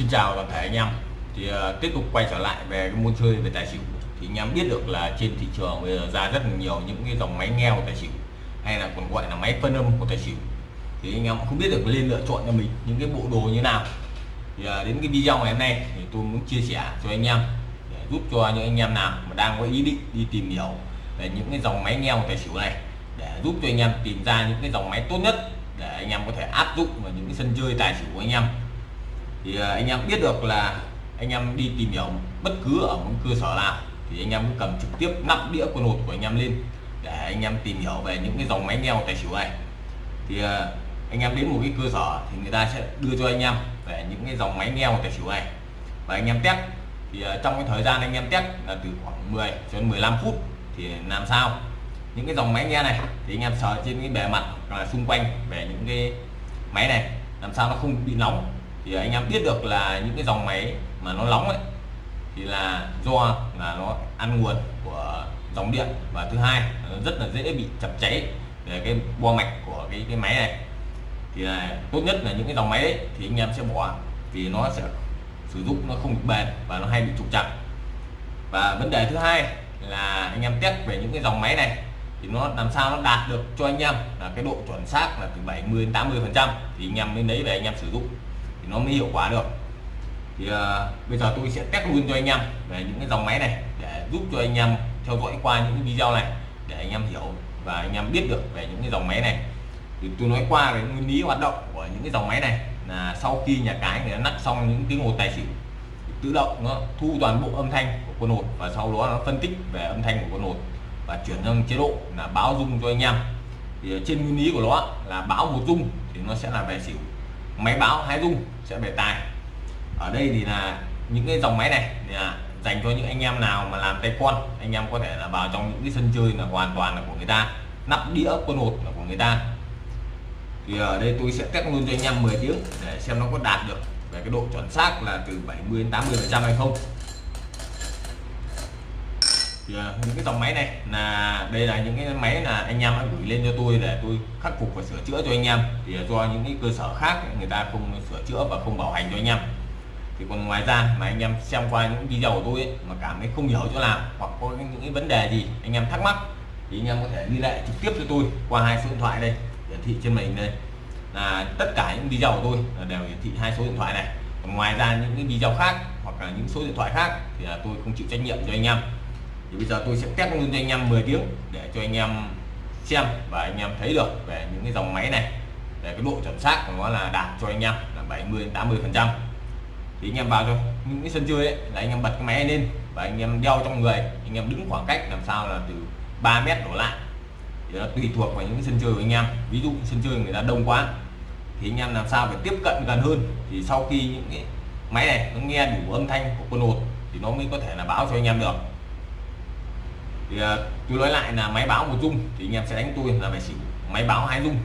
Xin chào toàn thể anh em. Thì uh, tiếp tục quay trở lại về cái môn chơi về tài xỉu. Thì anh em biết được là trên thị trường bây giờ ra rất là nhiều những cái dòng máy nghe của tài xỉu hay là còn gọi là máy phân âm của tài xỉu. Thì anh em không biết được nên lựa chọn cho mình những cái bộ đồ như nào. Thì uh, đến cái video ngày hôm nay thì tôi muốn chia sẻ cho anh em để giúp cho những anh em nào mà đang có ý định đi tìm hiểu về những cái dòng máy nghe của tài xỉu này để giúp cho anh em tìm ra những cái dòng máy tốt nhất để anh em có thể áp dụng vào những cái sân chơi tài xỉu của anh em thì anh em biết được là anh em đi tìm hiểu bất cứ ở một cơ sở nào thì anh em cứ cầm trực tiếp nắp đĩa quân hột của anh em lên để anh em tìm hiểu về những cái dòng máy nghèo tài xỉu này thì anh em đến một cái cơ sở thì người ta sẽ đưa cho anh em về những cái dòng máy nghèo tài xỉu này và anh em test thì trong cái thời gian anh em test là từ khoảng 10 cho đến 15 phút thì làm sao những cái dòng máy nghe này thì anh em sờ trên cái bề mặt là xung quanh về những cái máy này làm sao nó không bị nóng thì anh em biết được là những cái dòng máy mà nó nóng ấy thì là do là nó ăn nguồn của dòng điện. Và thứ hai nó rất là dễ bị chập cháy về cái bo mạch của cái cái máy này. Thì là tốt nhất là những cái dòng máy ấy, thì anh em sẽ bỏ vì nó sẽ sử dụng nó không bền và nó hay bị trục chặt. Và vấn đề thứ hai là anh em test về những cái dòng máy này thì nó làm sao nó đạt được cho anh em là cái độ chuẩn xác là từ 70 đến 80 phần trăm thì anh em mới lấy về anh em sử dụng thì nó mới hiệu quả được. Thì uh, bây giờ tôi sẽ test luôn cho anh em về những cái dòng máy này để giúp cho anh em theo dõi qua những cái video này để anh em hiểu và anh em biết được về những cái dòng máy này. Thì tôi nói qua về nguyên lý hoạt động của những cái dòng máy này là sau khi nhà cái người nắp xong những cái ngột tài xỉu tự động nó thu toàn bộ âm thanh của con hột và sau đó nó phân tích về âm thanh của con hột và chuyển sang chế độ là báo rung cho anh em. Thì ờ, trên nguyên lý của nó là báo một rung thì nó sẽ là về xỉu máy báo hai rung sẽ về tài. Ở đây thì là những cái dòng máy này là dành cho những anh em nào mà làm tay con anh em có thể là vào trong những cái sân chơi là hoàn toàn là của người ta, nắp đĩa quân hột là của người ta. Thì ở đây tôi sẽ test luôn cho anh em 10 tiếng để xem nó có đạt được về cái độ chuẩn xác là từ 70 đến 80 phần trăm hay không thì à, những cái dòng máy này là đây là những cái máy là anh em gửi lên cho tôi để tôi khắc phục và sửa chữa cho anh em. Thì à, do những cái cơ sở khác người ta không sửa chữa và không bảo hành cho anh em. Thì còn ngoài ra mà anh em xem qua những video của tôi ấy, mà cảm thấy không hiểu chỗ nào hoặc có những cái vấn đề gì anh em thắc mắc thì anh em có thể liên hệ trực tiếp cho tôi qua hai số điện thoại đây hiển thị trên màn hình đây. Là tất cả những video của tôi là đều hiển thị hai số điện thoại này. Còn ngoài ra những cái video khác hoặc là những số điện thoại khác thì là tôi không chịu trách nhiệm cho anh em thì bây giờ tôi sẽ test luôn cho anh em 10 tiếng để cho anh em xem và anh em thấy được về những cái dòng máy này để cái độ chuẩn xác của nó là đạt cho anh em là 70 80 phần trăm thì anh em vào cho những cái sân chơi ấy, là anh em bật cái máy lên và anh em đeo trong người anh em đứng khoảng cách làm sao là từ 3 mét đổ lại thì nó tùy thuộc vào những cái sân chơi của anh em ví dụ sân chơi người ta đông quá thì anh em làm sao phải tiếp cận gần hơn thì sau khi những cái máy này nó nghe đủ âm thanh của quân hột thì nó mới có thể là báo cho anh em được thì uh, tôi nói lại là máy báo một dung thì anh em sẽ đánh tôi là phải xỉu. Máy báo hai dung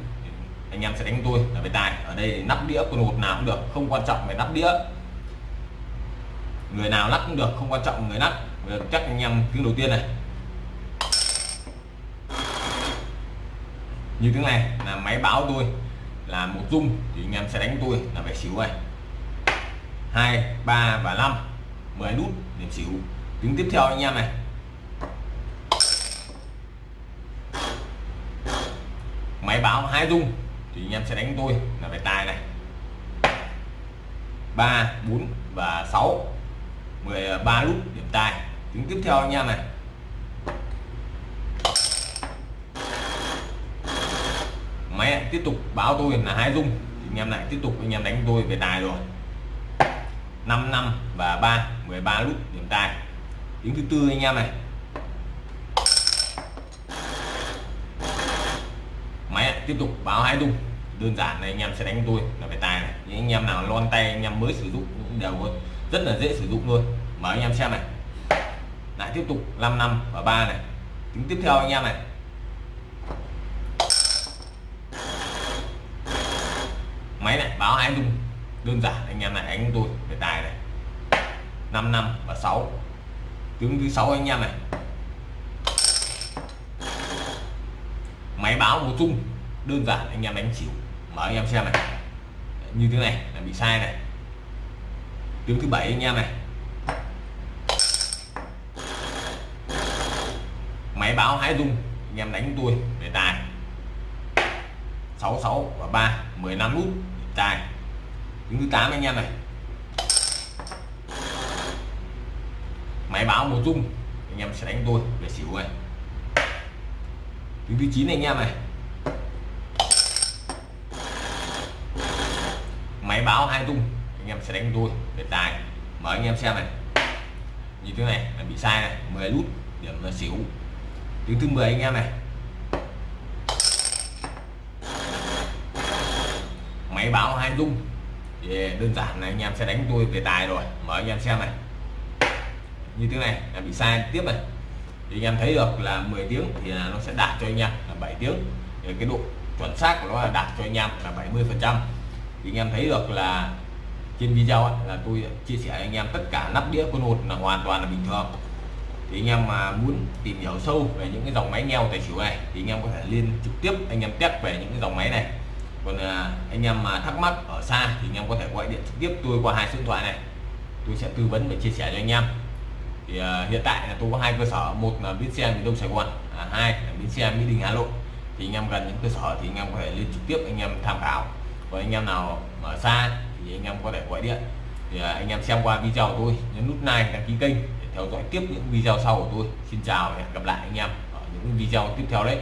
anh em sẽ đánh tôi là về tài. Ở đây nắp đĩa con hột nào cũng được không quan trọng về nắp đĩa. Người nào lắc cũng được không quan trọng người lắc chắc anh em tiếng đầu tiên này. Như tiếng này là máy báo tôi là một dung thì anh em sẽ đánh tôi là phải xỉu này. Hai ba và năm 10 nút điểm xỉu. Tiếng tiếp theo anh em này. Máy báo hai dung, thì anh em sẽ đánh tôi là về tài này. Ba, bốn và 6 13 à, nút, điểm tài. Tiếng tiếp theo anh em này. Máy tiếp tục báo tôi là hai dung, thì anh em lại tiếp tục anh em đánh tôi về tài rồi. 5 năm và 3 13 nút, điểm tài. Tiếng thứ tư anh em này máy tiếp tục báo hai tung đơn giản này, anh em sẽ đánh tôi là về tài này. Những anh em nào lon tay, anh em mới sử dụng cũng đều rất là dễ sử dụng luôn mở anh em xem này. Lại tiếp tục 5 năm và 3 này. Tiếng tiếp theo anh em này. Máy này, báo hai tung đơn giản, anh em này, đánh tôi về tài này. 5 năm và 6 tiếng thứ sáu anh em này. Máy báo một chung đơn giản anh em đánh xỉu mở anh em xem này. Như thế này, là bị sai này. Tiếng thứ bảy anh em này. Máy báo hái rung anh em đánh tôi để tài. 66 và 3 15 nút tài. Tiếng thứ 8 anh em này. Máy báo một rung anh em sẽ đánh tôi để xỉu này tiếng thứ 9 anh em này. Báo hai tung, anh em sẽ đánh tôi để tài. Mở anh em xem này. Như thế này là bị sai này 10 nút điểm là xỉu. Tiếng thứ 10 anh em này. Máy báo hai tung. Thì đơn giản là anh em sẽ đánh tôi về tài rồi. Mở anh em xem này. Như thế này, là bị sai tiếp này. Thì anh em thấy được là 10 tiếng thì nó sẽ đạt cho anh em là 7 tiếng. Thì cái độ chuẩn xác của nó là đạt cho anh em là 70 phần trăm thì anh em thấy được là trên video ấy, là tôi chia sẻ anh em tất cả nắp đĩa quân hột là hoàn toàn là bình thường thì anh em mà muốn tìm hiểu sâu về những cái dòng máy neo tài xỉu này thì anh em có thể liên trực tiếp anh em test về những cái dòng máy này còn à, anh em mà thắc mắc ở xa thì anh em có thể gọi điện trực tiếp tôi qua hai số điện thoại này tôi sẽ tư vấn và chia sẻ cho anh em thì à, hiện tại là tôi có hai cơ sở một là bến xe miền đông sài gòn à, hai là bến xe mỹ đình hà nội thì anh em gần những cơ sở thì anh em có thể liên trực tiếp anh em tham khảo và anh em nào ở xa thì anh em có thể gọi điện. Thì à, anh em xem qua video của tôi, nhấn nút like, đăng ký kênh để theo dõi tiếp những video sau của tôi. Xin chào và hẹn gặp lại anh em ở những video tiếp theo đấy.